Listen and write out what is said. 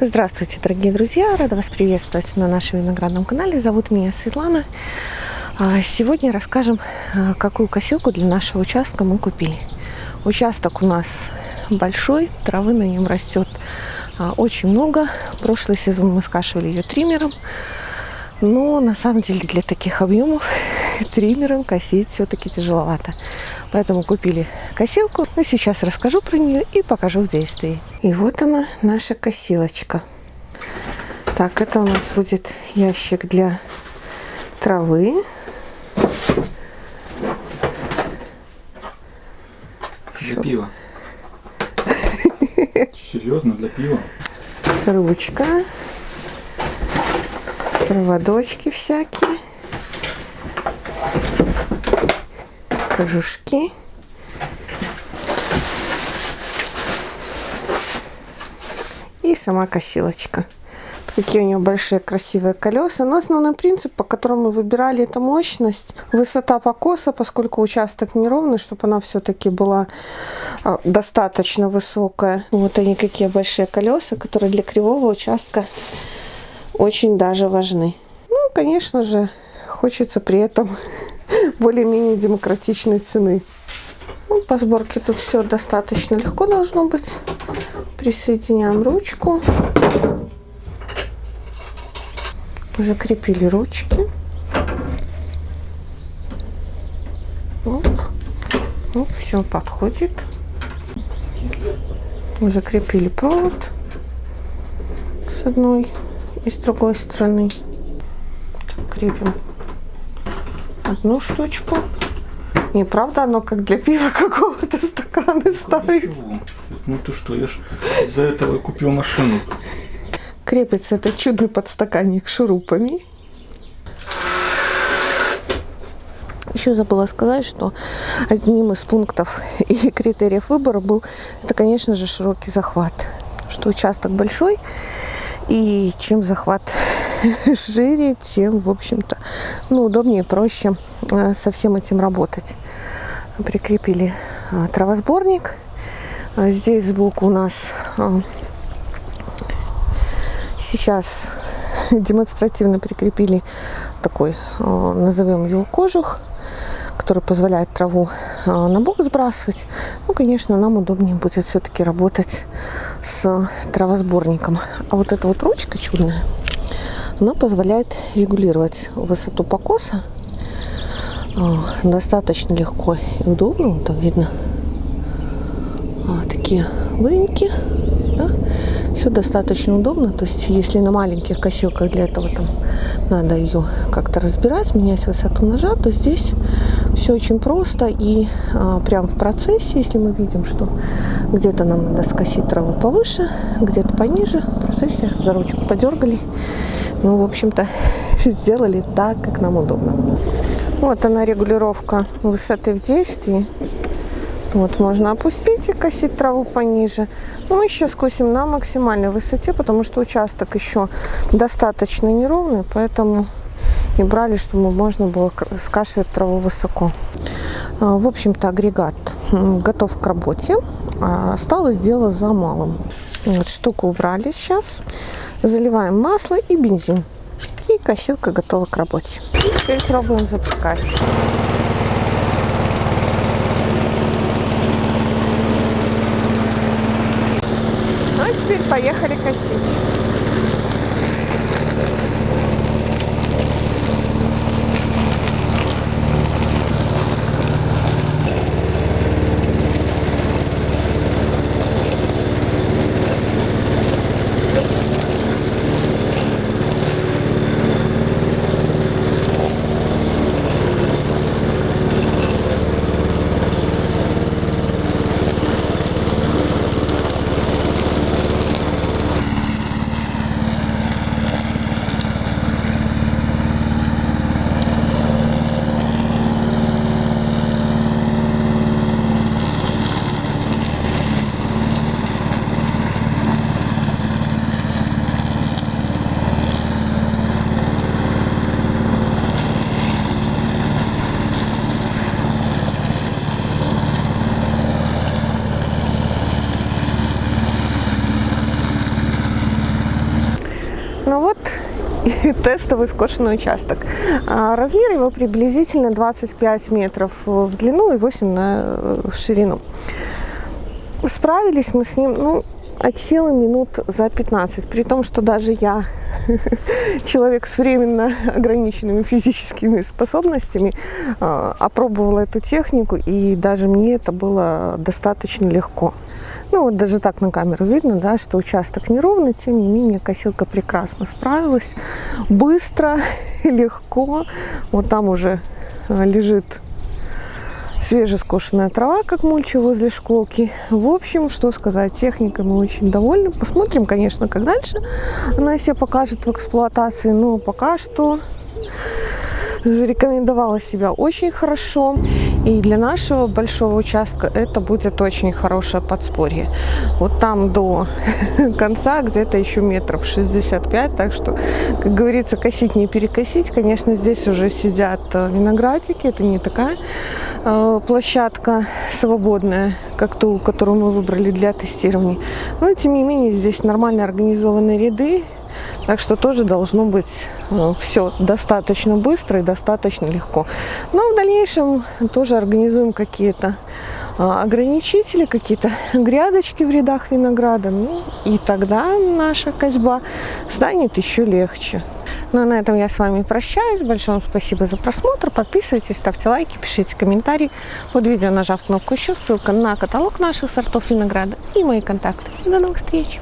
Здравствуйте, дорогие друзья! Рада вас приветствовать на нашем виноградном канале. Зовут меня Светлана. А, сегодня расскажем, а, какую косилку для нашего участка мы купили. Участок у нас большой, травы на нем растет а, очень много. Прошлый сезон мы скашивали ее триммером. Но на самом деле для таких объемов триммером косить все-таки тяжеловато. Поэтому купили косилку. Но сейчас расскажу про нее и покажу в действии. И вот она, наша косилочка. Так, это у нас будет ящик для травы. Для пива. Серьезно, для пива? Ручка. Проводочки всякие. Кожушки. И сама косилочка какие у нее большие красивые колеса. Но основной принцип, по которому мы выбирали, это мощность, высота покоса, поскольку участок неровный, чтобы она все-таки была а, достаточно высокая. Вот они какие большие колеса, которые для кривого участка очень даже важны. Ну, конечно же, хочется при этом более-менее демократичной цены. Ну, по сборке тут все достаточно легко должно быть. Присоединяем ручку закрепили ручки. Оп. Оп, все подходит. Закрепили провод с одной и с другой стороны. Крепим одну штучку. Не, правда, оно как для пива какого-то стакана ставить. Ну ты что, я ж из-за этого купил машину крепится этот чудный подстаканник шурупами. Еще забыла сказать, что одним из пунктов и критериев выбора был, это, конечно же, широкий захват. Что участок большой, и чем захват шире, тем, в общем-то, ну, удобнее, проще э, со всем этим работать. Прикрепили э, травосборник. Здесь сбоку у нас э, Сейчас демонстративно прикрепили такой, э, назовем его кожух, который позволяет траву э, на бок сбрасывать. Ну, конечно, нам удобнее будет все-таки работать с травосборником. А вот эта вот ручка чудная, она позволяет регулировать высоту покоса э, достаточно легко и удобно. Там видно такие выемки. Да? Все достаточно удобно. То есть, если на маленьких косилках для этого там надо ее как-то разбирать, менять высоту ножа, то здесь все очень просто. И а, прям в процессе, если мы видим, что где-то нам надо скосить траву повыше, где-то пониже, в процессе за ручку подергали. Ну, в общем-то, сделали так, как нам удобно. Вот она регулировка высоты в действии. Вот, можно опустить и косить траву пониже. Ну, мы сейчас косим на максимальной высоте, потому что участок еще достаточно неровный, поэтому и брали, чтобы можно было скашивать траву высоко. А, в общем-то, агрегат готов к работе. А, осталось дело за малым. Вот, штуку убрали сейчас. Заливаем масло и бензин. И косилка готова к работе. Теперь пробуем запускать. теперь поехали косить. тестовый скошенный участок. А размер его приблизительно 25 метров в длину и 8 на, в ширину. Справились мы с ним, ну, от силы минут за 15. При том, что даже я, человек с временно ограниченными физическими способностями, а, опробовала эту технику, и даже мне это было достаточно легко. Ну вот даже так на камеру видно, да, что участок неровный, тем не менее косилка прекрасно справилась, быстро, легко. Вот там уже а, лежит свежескошенная трава, как мульча возле школки. В общем, что сказать, техника мы очень довольны. Посмотрим, конечно, как дальше она себя покажет в эксплуатации, но пока что зарекомендовала себя очень хорошо. И для нашего большого участка это будет очень хорошее подспорье. Вот там до конца где-то еще метров 65, так что, как говорится, косить не перекосить. Конечно, здесь уже сидят э, виноградики, это не такая площадка свободная, как ту, которую мы выбрали для тестирования. Но, тем не менее, здесь нормально организованные ряды, так что тоже должно быть ну, все достаточно быстро и достаточно легко. Но в дальнейшем тоже организуем какие-то а, ограничители, какие-то грядочки в рядах винограда. Ну, и тогда наша козьба станет еще легче. Ну а на этом я с вами прощаюсь. Большое вам спасибо за просмотр. Подписывайтесь, ставьте лайки, пишите комментарии. Под видео нажав кнопку еще, ссылка на каталог наших сортов винограда и мои контакты. До новых встреч!